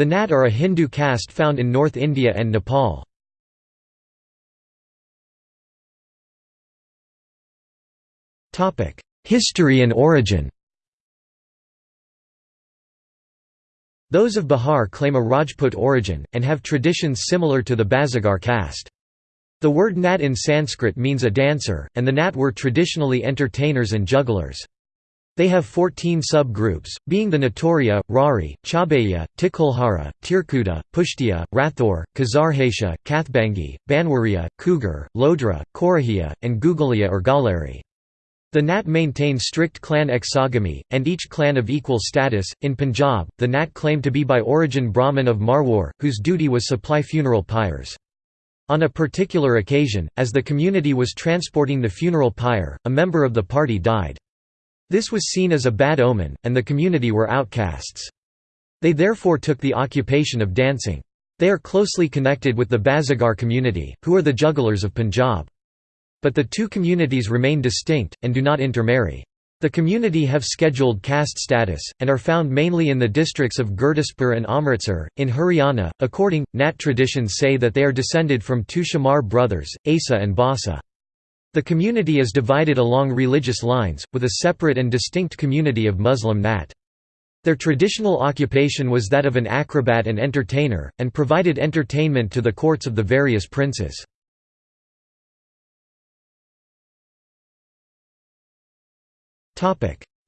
The Nat are a Hindu caste found in North India and Nepal. History and origin Those of Bihar claim a Rajput origin, and have traditions similar to the Bazigar caste. The word nat in Sanskrit means a dancer, and the nat were traditionally entertainers and jugglers. They have 14 sub-groups, being the Natoria, Rari, Chabeya, Tikulhara, Tirkuta, Pushtia, Rathore, Kazarhesha, Kathbangi, Banwaria, Cougar, Lodra, Korahia, and Gugalia or Galeri. The Nat maintain strict clan exogamy, and each clan of equal status. In Punjab, the Nat claim to be by origin Brahmin of Marwar, whose duty was supply funeral pyres. On a particular occasion, as the community was transporting the funeral pyre, a member of the party died. This was seen as a bad omen, and the community were outcasts. They therefore took the occupation of dancing. They are closely connected with the Bazigar community, who are the jugglers of Punjab. But the two communities remain distinct, and do not intermarry. The community have scheduled caste status, and are found mainly in the districts of Gurdaspur and Amritsar. In Haryana, according, Nat traditions say that they are descended from two Shamar brothers, Asa and Basa. The community is divided along religious lines, with a separate and distinct community of Muslim Nat. Their traditional occupation was that of an acrobat and entertainer, and provided entertainment to the courts of the various princes.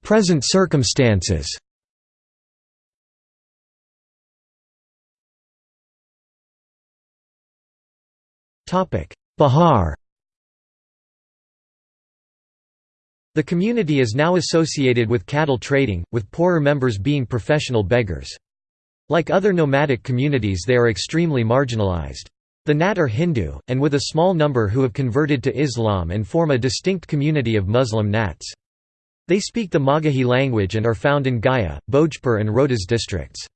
Present circumstances Bihar The community is now associated with cattle trading, with poorer members being professional beggars. Like other nomadic communities they are extremely marginalized. The Nat are Hindu, and with a small number who have converted to Islam and form a distinct community of Muslim Nats. They speak the Magahi language and are found in Gaya, Bhojpur and Rohtas districts.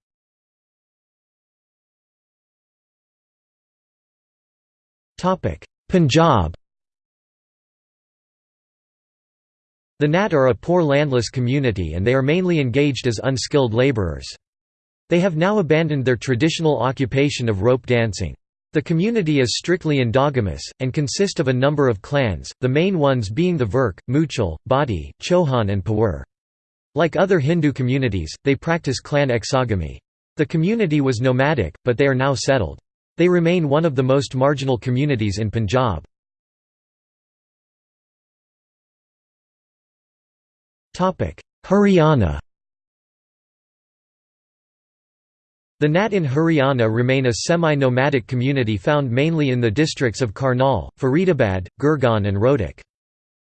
Punjab The Nat are a poor landless community and they are mainly engaged as unskilled labourers. They have now abandoned their traditional occupation of rope dancing. The community is strictly endogamous, and consist of a number of clans, the main ones being the Virk, Muchal, Badi, Chohan and Pawar. Like other Hindu communities, they practice clan exogamy. The community was nomadic, but they are now settled. They remain one of the most marginal communities in Punjab. Haryana The Nat in Haryana remain a semi-nomadic community found mainly in the districts of Karnal, Faridabad, Gurgaon and Rohtak.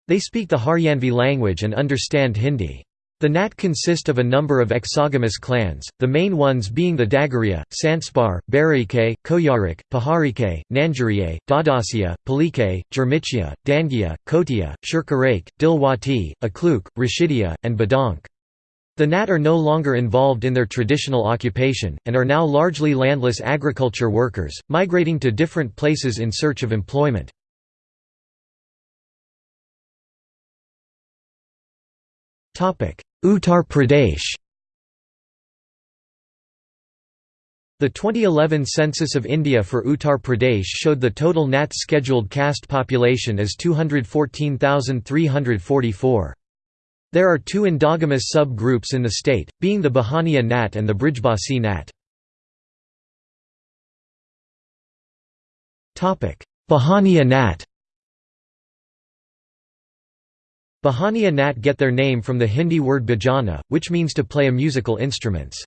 They speak the Haryanvi language and understand Hindi. The Nat consist of a number of exogamous clans, the main ones being the Dagaria, Sanspar, Baraike, Koyarik, Paharike, Nanjariye, Dadasia, Palike, Jermichia, Dangia, Kotia, Shurkarake, Dilwati, Akluk, Rashidia, and Badank. The Nat are no longer involved in their traditional occupation, and are now largely landless agriculture workers, migrating to different places in search of employment. Uttar Pradesh The 2011 census of India for Uttar Pradesh showed the total Nat scheduled caste population as 214,344. There are two endogamous sub-groups in the state, being the Bahania Nat and the Brijbasi Nat. Bahania Nat Bahania Nat get their name from the Hindi word bhajana, which means to play a musical instruments.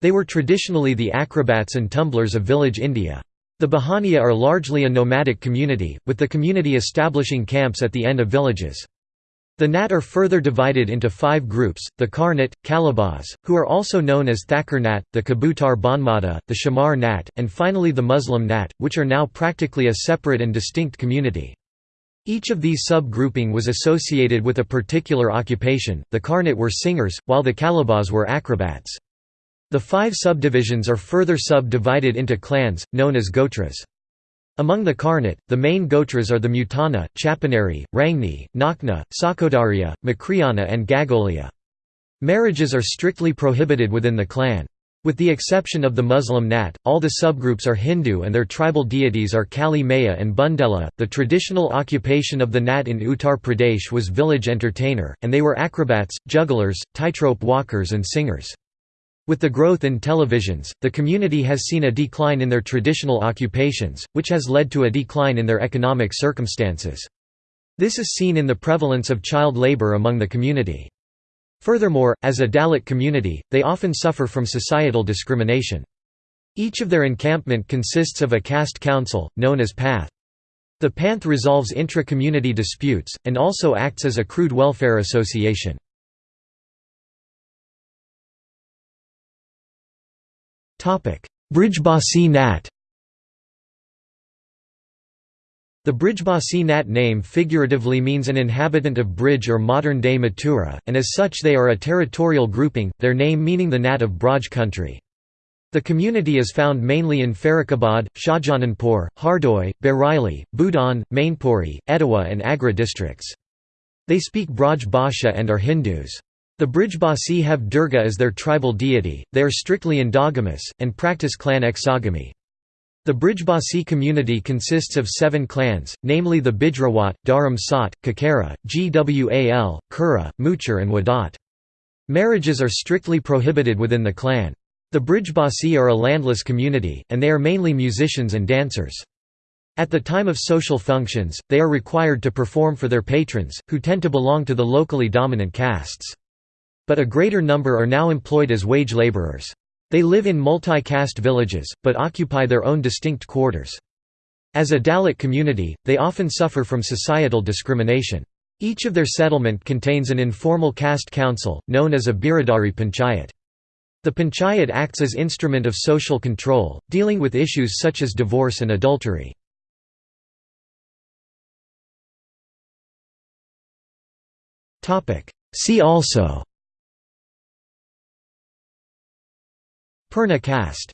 They were traditionally the acrobats and tumblers of village India. The Bahania are largely a nomadic community, with the community establishing camps at the end of villages. The Nat are further divided into five groups, the Karnat, Kalabaz, who are also known as Thakur Nat, the Kabutar Banmata, the Shamar Nat, and finally the Muslim Nat, which are now practically a separate and distinct community. Each of these sub-grouping was associated with a particular occupation, the Karnat were singers, while the Kalabaz were acrobats. The five subdivisions are further sub-divided into clans, known as gotras. Among the Karnat, the main Gotras are the Mutana, Chapanari, Rangni, Nakna, Sakodaria, Makriyana and Gagolia. Marriages are strictly prohibited within the clan. With the exception of the Muslim Nat, all the subgroups are Hindu and their tribal deities are Kali Maya and Bundela. The traditional occupation of the Nat in Uttar Pradesh was village entertainer, and they were acrobats, jugglers, tightrope walkers, and singers. With the growth in televisions, the community has seen a decline in their traditional occupations, which has led to a decline in their economic circumstances. This is seen in the prevalence of child labor among the community. Furthermore, as a Dalit community, they often suffer from societal discrimination. Each of their encampment consists of a caste council, known as PATH. The Panth resolves intra-community disputes, and also acts as a crude welfare association. Brijbasi Nat The Brijbasi Nat name figuratively means an inhabitant of Brij or modern-day Mathura, and as such they are a territorial grouping, their name meaning the Nat of Braj country. The community is found mainly in Farrukhabad, Shahjahanpur, Hardoi, Bareilly, Budaun, Mainpuri, Etawah and Agra districts. They speak Braj Bhasha and are Hindus. The Brijbasi have Durga as their tribal deity, they are strictly endogamous, and practice clan exogamy. The Brijbasi community consists of seven clans, namely the Bijrawat, Dharam Sat, Kakara, Gwal, Kura, Muchar and Wadat. Marriages are strictly prohibited within the clan. The Brijbasi are a landless community, and they are mainly musicians and dancers. At the time of social functions, they are required to perform for their patrons, who tend to belong to the locally dominant castes. But a greater number are now employed as wage laborers. They live in multi-caste villages, but occupy their own distinct quarters. As a Dalit community, they often suffer from societal discrimination. Each of their settlement contains an informal caste council, known as a Biradari Panchayat. The panchayat acts as instrument of social control, dealing with issues such as divorce and adultery. See also Purna caste